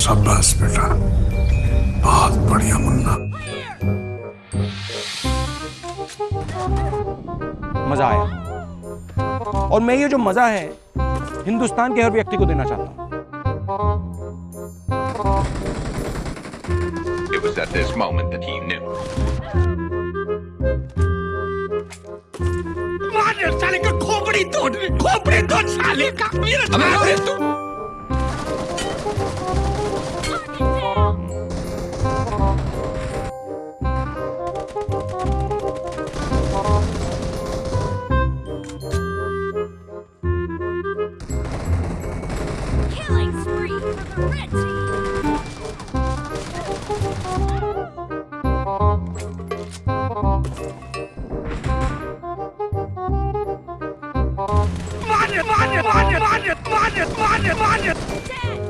शाबाश बेटा। बहुत बढ़िया मुन्ना। मज़ा आया। और मैं ये जो मज़ा है, हिंदुस्तान के हर व्यक्ति को देना चाहता हूँ। It was at this moment that he Comprendono, comprendono, sale, capire, tá abre tu. Red team. Money, money, money, money, money, money, money.